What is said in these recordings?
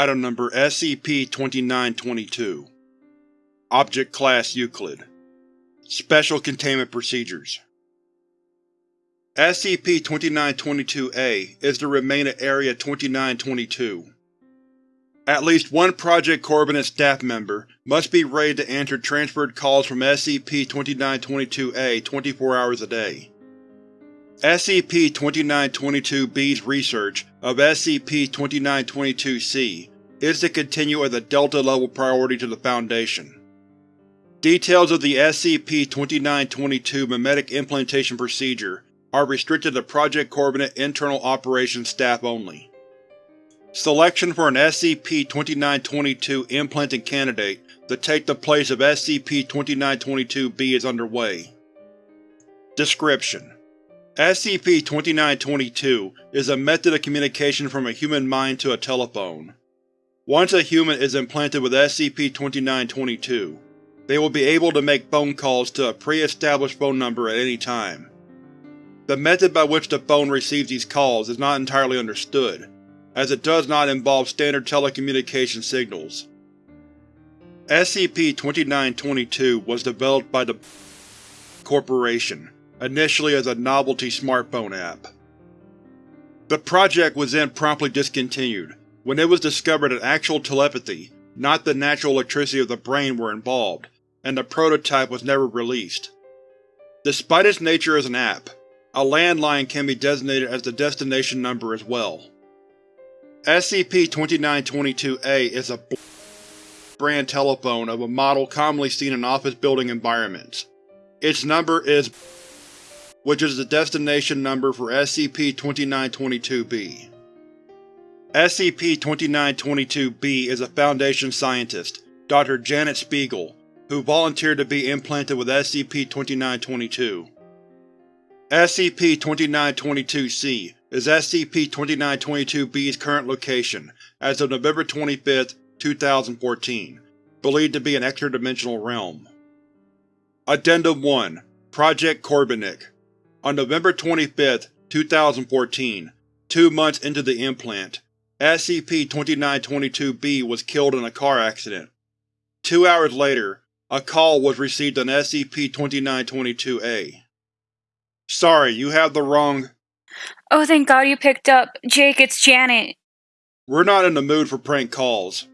Item Number SCP-2922 Object Class Euclid Special Containment Procedures SCP-2922-A is to remain at Area 2922. At least one Project Corbenic staff member must be ready to answer transferred calls from SCP-2922-A 24 hours a day. SCP-2922-B's research of SCP-2922-C is to continue as a Delta-level priority to the Foundation. Details of the SCP-2922 memetic implantation procedure are restricted to Project Corbenic internal operations staff only. Selection for an SCP-2922 implanted candidate to take the place of SCP-2922-B is underway. Description: SCP-2922 is a method of communication from a human mind to a telephone. Once a human is implanted with SCP-2922, they will be able to make phone calls to a pre-established phone number at any time. The method by which the phone receives these calls is not entirely understood, as it does not involve standard telecommunication signals. SCP-2922 was developed by the Corporation, initially as a novelty smartphone app. The project was then promptly discontinued when it was discovered that actual telepathy, not the natural electricity of the brain, were involved, and the prototype was never released. Despite its nature as an app, a landline can be designated as the destination number as well. SCP-2922-A is a brand telephone of a model commonly seen in office building environments. Its number is which is the destination number for SCP-2922-B. SCP-2922-B is a Foundation scientist, Dr. Janet Spiegel, who volunteered to be implanted with SCP-2922. SCP-2922-C is SCP-2922-B's current location as of November 25, 2014, believed to be an extra-dimensional realm. Addendum 1 Project Corbenic On November 25, 2014, two months into the implant, SCP-2922-B was killed in a car accident. Two hours later, a call was received on SCP-2922-A. Sorry, you have the wrong… Oh, thank god you picked up. Jake, it's Janet. We're not in the mood for prank calls.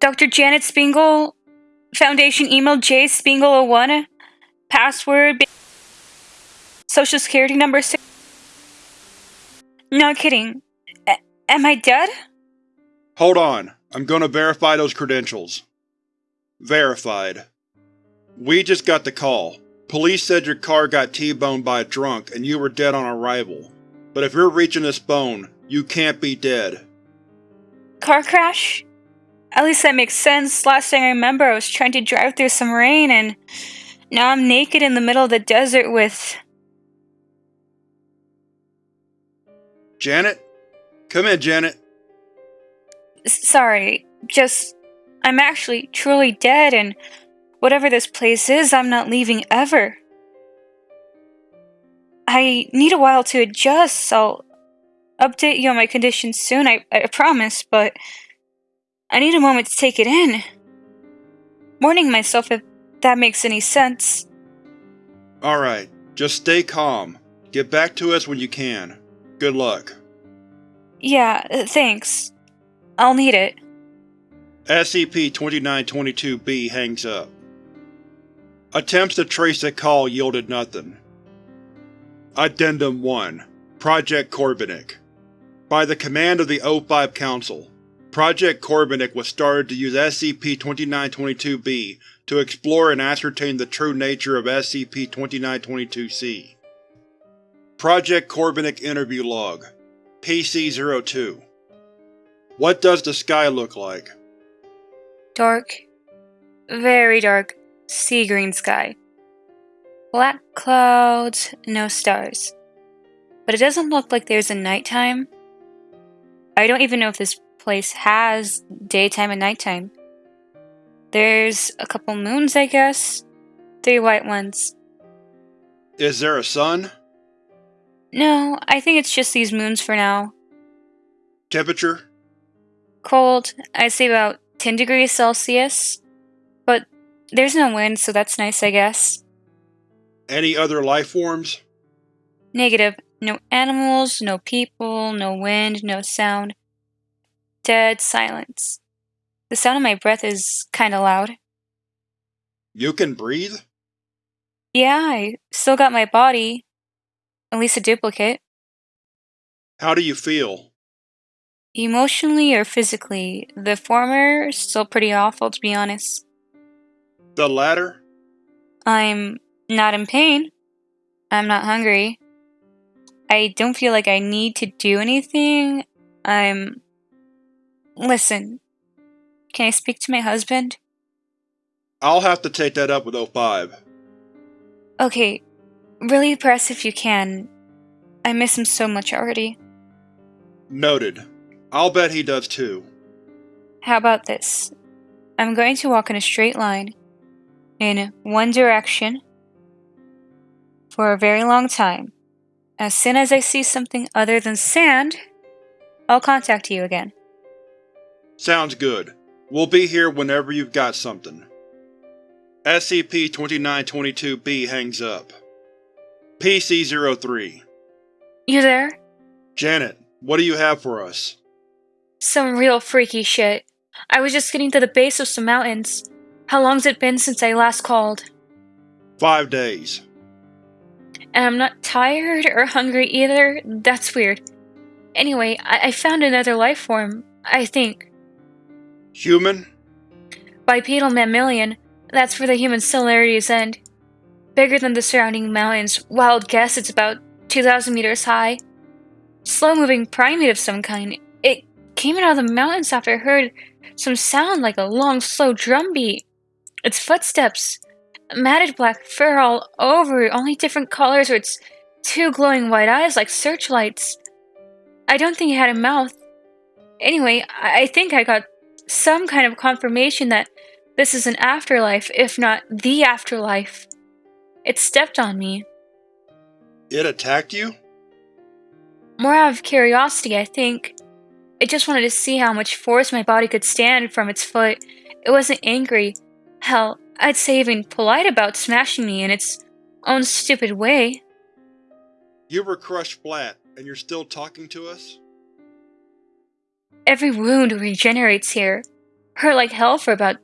Dr. Janet Spiegel, Foundation email J Spiegel01, password, social security number 6. Not kidding. Am I dead? Hold on, I'm gonna verify those credentials. Verified. We just got the call. Police said your car got T-boned by a drunk and you were dead on arrival. But if you're reaching this phone, you can't be dead. Car crash? At least that makes sense. Last thing I remember, I was trying to drive through some rain and now I'm naked in the middle of the desert with. Janet? Come in, Janet. Sorry, just. I'm actually truly dead and Whatever this place is, I'm not leaving ever. I need a while to adjust. I'll update you on my condition soon, I, I promise, but I need a moment to take it in. Warning myself if that makes any sense. Alright, just stay calm. Get back to us when you can. Good luck. Yeah, uh, thanks. I'll need it. SCP-2922-B hangs up. Attempts to trace the call yielded nothing. Addendum 1 Project Corbenic By the command of the O5 Council, Project Corbenic was started to use SCP-2922-B to explore and ascertain the true nature of SCP-2922-C. Project Corbenic Interview Log PC-02 What does the sky look like? Dark. Very dark sea green sky. Black clouds, no stars. But it doesn't look like there's a nighttime. I don't even know if this place has daytime and nighttime. There's a couple moons, I guess. Three white ones. Is there a sun? No, I think it's just these moons for now. Temperature? cold. I'd say about 10 degrees Celsius. But there's no wind, so that's nice, I guess. Any other life forms? Negative. No animals, no people, no wind, no sound. Dead silence. The sound of my breath is kinda loud. You can breathe? Yeah, I still got my body. At least a duplicate. How do you feel? Emotionally or physically, the former is still pretty awful to be honest. The latter? I'm not in pain. I'm not hungry. I don't feel like I need to do anything. I'm. Listen. Can I speak to my husband? I'll have to take that up with O5. Okay, really press if you can. I miss him so much already. Noted. I'll bet he does too. How about this? I'm going to walk in a straight line, in one direction, for a very long time. As soon as I see something other than sand, I'll contact you again. Sounds good. We'll be here whenever you've got something. SCP-2922-B hangs up. PC-03 You there? Janet, what do you have for us? Some real freaky shit. I was just getting to the base of some mountains. How long's it been since I last called? Five days. And I'm not tired or hungry either. That's weird. Anyway, I, I found another life form, I think. Human? Bipedal mammalian. That's where the human similarities end. Bigger than the surrounding mountains. Wild guess it's about 2,000 meters high. Slow moving primate of some kind. It came out of the mountains after I heard some sound like a long, slow drum beat. Its footsteps. Matted black fur all over, only different colors with its two glowing white eyes like searchlights. I don't think it had a mouth. Anyway, I, I think I got some kind of confirmation that this is an afterlife, if not the afterlife. It stepped on me. It attacked you? More out of curiosity, I think. It just wanted to see how much force my body could stand from its foot. It wasn't angry. Hell, I'd say even polite about smashing me in its own stupid way. You were crushed flat, and you're still talking to us? Every wound regenerates here. Hurt like hell for about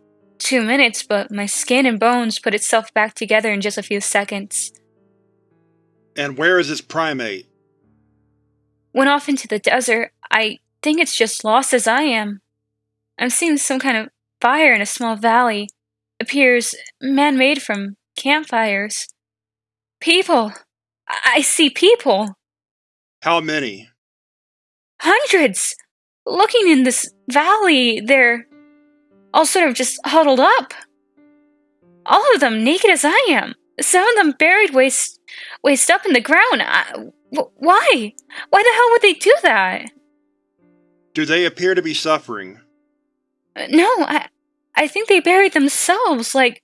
two minutes, but my skin and bones put itself back together in just a few seconds. And where is this primate? Went off into the desert. I think it's just lost as I am. I'm seeing some kind of fire in a small valley. Appears man-made from campfires. People! I, I see people! How many? Hundreds! Looking in this valley, they're all sort of just huddled up. All of them naked as I am. Some of them buried waist, waist up in the ground. I, wh- why? Why the hell would they do that? Do they appear to be suffering? Uh, No, I, I think they buried themselves. Like,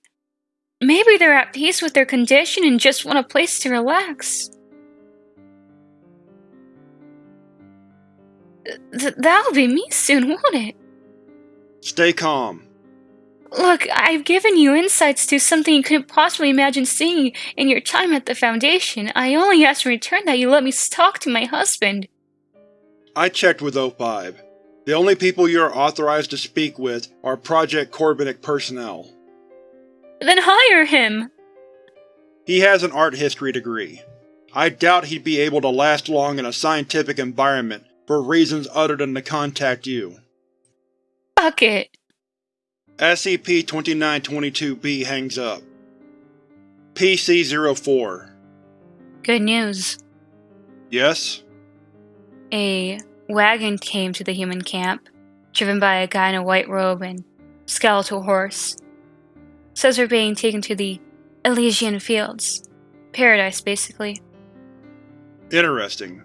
maybe they're at peace with their condition and just want a place to relax. Th- that'll be me soon, won't it? Stay calm. Look, I've given you insights to something you couldn't possibly imagine seeing in your time at the Foundation. I only ask in return that you let me talk to my husband. I checked with O5. The only people you are authorized to speak with are Project Corbenic personnel. Then hire him! He has an art history degree. I doubt he'd be able to last long in a scientific environment for reasons other than to contact you. Fuck it. SCP-2922-B hangs up. PC-04 Good news. Yes? A wagon came to the human camp, driven by a guy in a white robe and skeletal horse. Says we're being taken to the Elysian Fields. Paradise, basically. Interesting.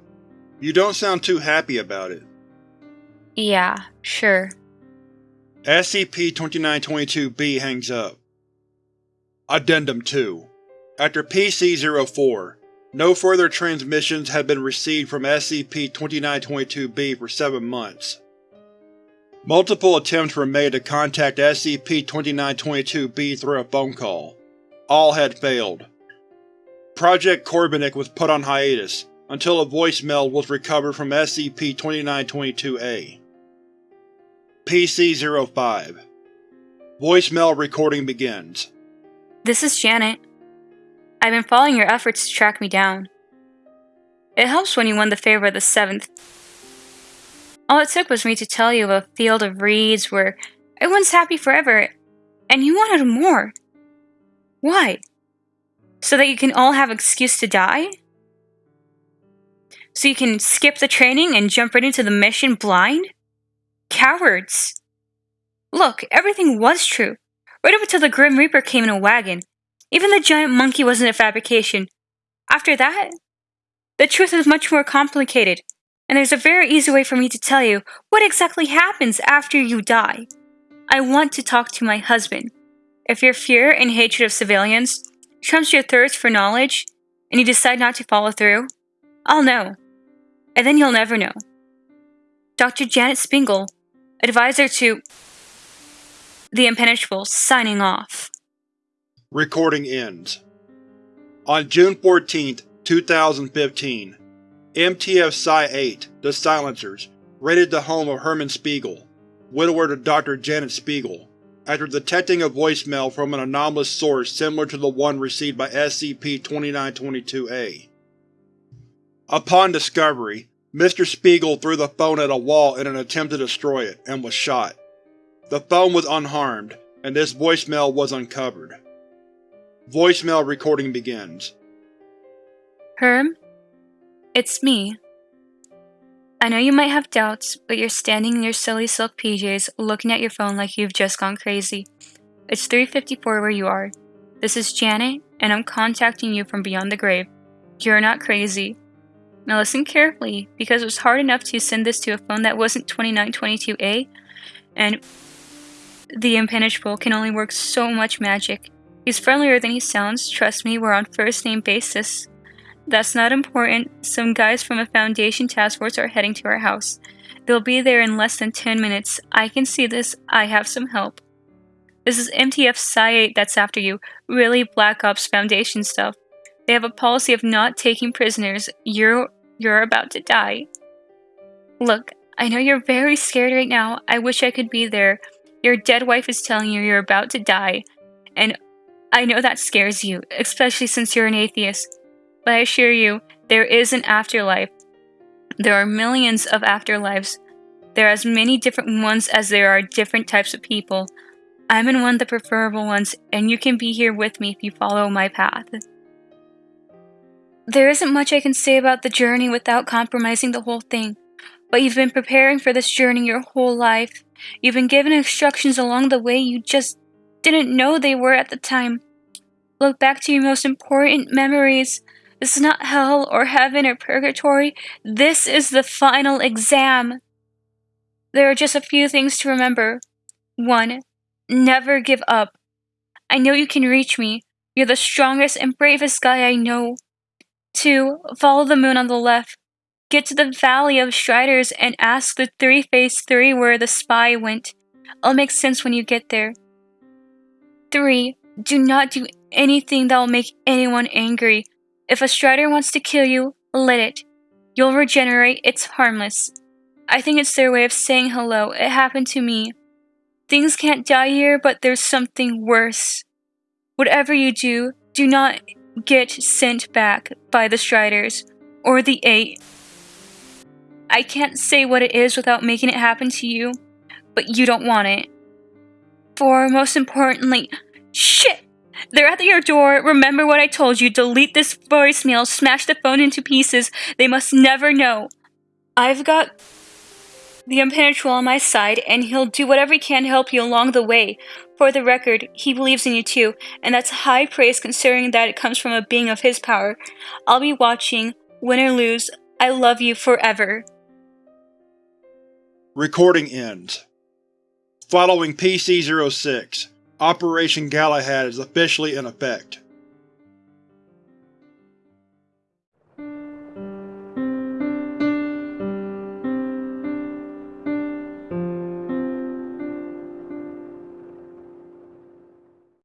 You don't sound too happy about it. Yeah, sure. SCP-2922-B hangs up. Addendum 2 After PC-04, no further transmissions have been received from SCP-2922-B for seven months. Multiple attempts were made to contact SCP-2922-B through a phone call. All had failed. Project Corbenic was put on hiatus, until a voicemail was recovered from SCP-2922-A. PC-05 Voicemail recording begins. This is Janet. I've been following your efforts to track me down. It helps when you won the favor of the Seventh. All it took was me to tell you of a field of reeds where everyone's happy forever, and you wanted more. Why? So that you can all have excuse to die? So you can skip the training and jump right into the mission blind? Cowards! Look, everything was true. Right up until the Grim Reaper came in a wagon. Even the giant monkey wasn't a fabrication. After that, the truth is much more complicated, and there's a very easy way for me to tell you what exactly happens after you die. I want to talk to my husband. If your fear and hatred of civilians trumps your thirst for knowledge, and you decide not to follow through, I'll know. And then you'll never know. Dr. Janet Spingle, advisor to the Impenetrable signing off. Recording ends. On June 14, 2015, MTF Psi-8, the Silencers, raided the home of Herman Spiegel, widower to Dr. Janet Spiegel, after detecting a voicemail from an anomalous source similar to the one received by SCP-2922-A. Upon discovery, Mr. Spiegel threw the phone at a wall in an attempt to destroy it, and was shot. The phone was unharmed, and this voicemail was uncovered. Voicemail recording begins. Herm? It's me. I know you might have doubts, but you're standing in your silly silk PJs looking at your phone like you've just gone crazy. It's 3.54 where you are. This is Janet, and I'm contacting you from beyond the grave. You're not crazy. Now listen carefully, because it was hard enough to send this to a phone that wasn't 2922A, and the impenetrable can only work so much magic. He's friendlier than he sounds, trust me, we're on first name basis. That's not important. Some guys from a Foundation task force are heading to our house. They'll be there in less than 10 minutes. I can see this. I have some help. This is MTF Psi-8 that's after you. Really Black Ops Foundation stuff. They have a policy of not taking prisoners. You're you're about to die. Look, I know you're very scared right now. I wish I could be there, your dead wife is telling you you're about to die, and I know that scares you, especially since you're an atheist. But I assure you, there is an afterlife. There are millions of afterlives. There are as many different ones as there are different types of people. I'm in one of the preferable ones, and you can be here with me if you follow my path. There isn't much I can say about the journey without compromising the whole thing, but you've been preparing for this journey your whole life. You've been given instructions along the way you just didn't know they were at the time. Look back to your most important memories. This is not hell or heaven or purgatory. This is the final exam. There are just a few things to remember. 1. Never give up. I know you can reach me. You're the strongest and bravest guy I know. 2. Follow the moon on the left. Get to the Valley of Striders and ask the Three Face Three where the spy went. It'll make sense when you get there. 3. Do not do anything that will make anyone angry. If a Strider wants to kill you, let it. You'll regenerate, it's harmless. I think it's their way of saying hello. It happened to me. Things can't die here, but there's something worse. Whatever you do, do not get sent back by the Striders or the Eight. I can't say what it is without making it happen to you, but you don't want it. For most importantly, shit! They're at your door. Remember what I told you. Delete this voicemail. Smash the phone into pieces. They must never know. I've got the impenetrable on my side, and he'll do whatever he can to help you along the way. For the record, he believes in you too, and that's high praise considering that it comes from a being of his power. I'll be watching, win or lose. I love you forever. Recording ends. Following PC-06, Operation Galahad is officially in effect.